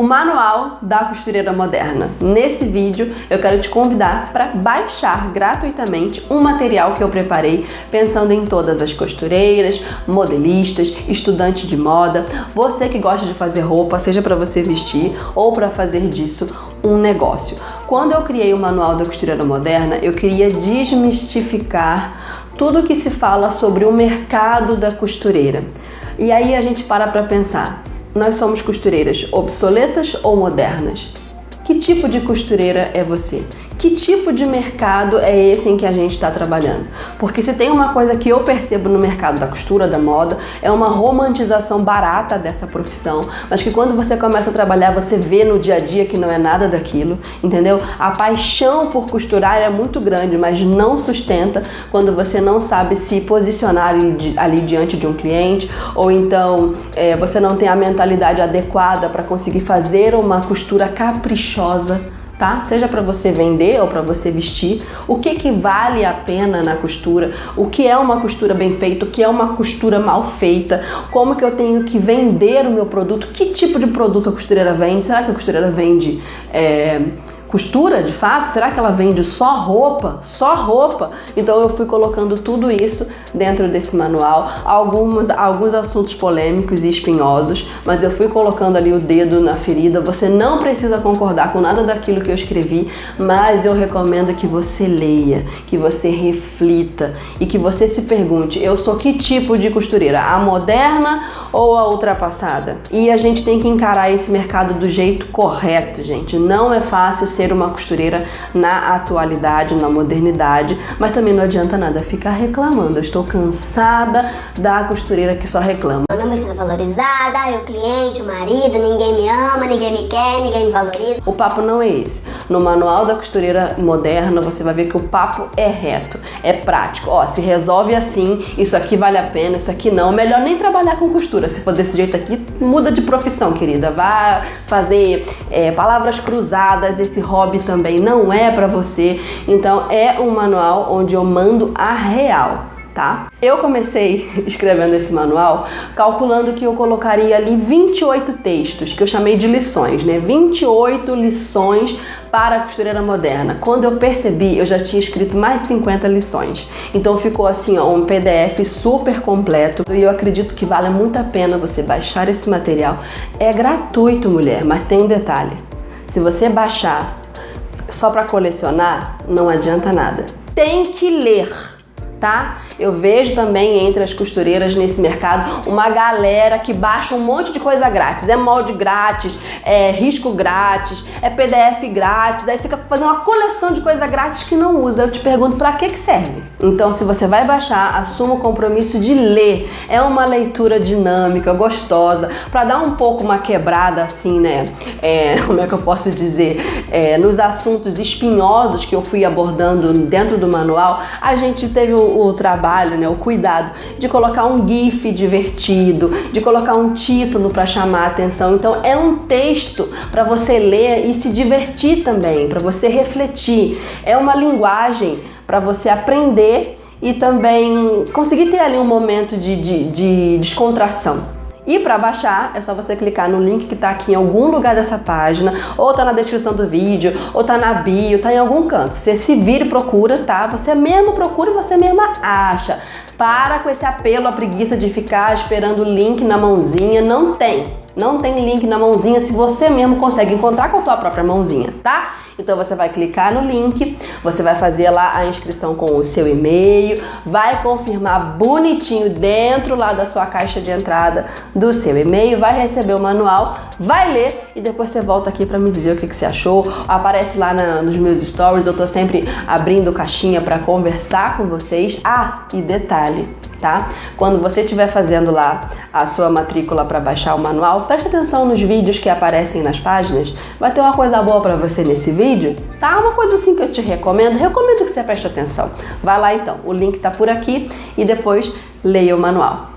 o manual da costureira moderna. Nesse vídeo eu quero te convidar para baixar gratuitamente um material que eu preparei pensando em todas as costureiras, modelistas, estudantes de moda, você que gosta de fazer roupa, seja para você vestir ou para fazer disso um negócio. Quando eu criei o manual da costureira moderna, eu queria desmistificar tudo que se fala sobre o mercado da costureira. E aí a gente para para pensar, nós somos costureiras obsoletas ou modernas? Que tipo de costureira é você? Que tipo de mercado é esse em que a gente está trabalhando. Porque se tem uma coisa que eu percebo no mercado da costura, da moda, é uma romantização barata dessa profissão, mas que quando você começa a trabalhar, você vê no dia a dia que não é nada daquilo, entendeu? A paixão por costurar é muito grande, mas não sustenta quando você não sabe se posicionar ali, diante de um cliente, ou então é, você não tem a mentalidade adequada para conseguir fazer uma costura caprichosa tá? Seja para você vender ou para você vestir, o que que vale a pena na costura, o que é uma costura bem feita, o que é uma costura mal feita, como que eu tenho que vender o meu produto, que tipo de produto a costureira vende, será que a costureira vende é, costura de fato? Será que ela vende só roupa? Só roupa? Então eu fui colocando tudo isso dentro desse manual, alguns, alguns assuntos polêmicos e espinhosos, mas eu fui colocando ali o dedo na ferida. Você não precisa concordar com nada daquilo que eu escrevi, mas eu recomendo que você leia, que você reflita e que você se pergunte: eu sou que tipo de costureira? A moderna ou a ultrapassada? E a gente tem que encarar esse mercado do jeito correto, gente. Não é fácil ser ser uma costureira na atualidade, na modernidade, mas também não adianta nada ficar reclamando. Eu estou cansada da costureira que só reclama. Eu não me sinto valorizada, eu cliente, o marido, ninguém me ama, ninguém me quer, ninguém me valoriza. O papo não é esse. No manual da costureira moderna, você vai ver que o papo é reto, é prático. Ó, se resolve assim, isso aqui vale a pena, isso aqui não. Melhor nem trabalhar com costura. Se for desse jeito aqui, muda de profissão, querida. Vá fazer é, palavras cruzadas, esse hobby também não é para você. Então é um manual onde eu mando a real. Tá? Eu comecei escrevendo esse manual calculando que eu colocaria ali 28 textos, que eu chamei de lições, né? 28 lições para a costureira moderna. Quando eu percebi, eu já tinha escrito mais de 50 lições. Então ficou assim, ó, um PDF super completo e eu acredito que vale muito a pena você baixar esse material. É gratuito, mulher, mas tem um detalhe. Se você baixar só para colecionar, não adianta nada. Tem que ler tá? Eu vejo também entre as costureiras nesse mercado uma galera que baixa um monte de coisa grátis. É molde grátis, é risco grátis, é PDF grátis, aí fica fazendo uma coleção de coisa grátis que não usa. Eu te pergunto para que que serve? Então, se você vai baixar, assuma o compromisso de ler. É uma leitura dinâmica, gostosa, para dar um pouco uma quebrada assim, né? É, como é que eu posso dizer? É, nos assuntos espinhosos que eu fui abordando dentro do manual, a gente teve o o trabalho, né, o cuidado de colocar um GIF divertido, de colocar um título para chamar a atenção. Então é um texto para você ler e se divertir também, para você refletir. É uma linguagem para você aprender e também conseguir ter ali um momento de, de, de descontração. E para baixar, é só você clicar no link que está aqui em algum lugar dessa página, ou tá na descrição do vídeo, ou tá na bio, tá em algum canto. Você se vira e procura, tá? Você mesmo procura e você mesma acha. Para com esse apelo à preguiça de ficar esperando o link na mãozinha, não tem. Não tem link na mãozinha se você mesmo consegue encontrar com a tua própria mãozinha, tá? Então você vai clicar no link, você vai fazer lá a inscrição com o seu e-mail, vai confirmar bonitinho dentro lá da sua caixa de entrada do seu e-mail, vai receber o manual, vai ler e depois você volta aqui para me dizer o que, que, você achou. Aparece lá na, nos meus stories, eu tô sempre abrindo caixinha para conversar com vocês. Ah, e detalhe, tá? Quando você estiver fazendo lá a sua matrícula para baixar o manual, preste atenção nos vídeos que aparecem nas páginas. Vai ter uma coisa boa para você nesse vídeo, tá? Uma coisa assim que eu te recomendo. Recomendo que você preste atenção. Vai lá então, o link tá por aqui e depois leia o manual.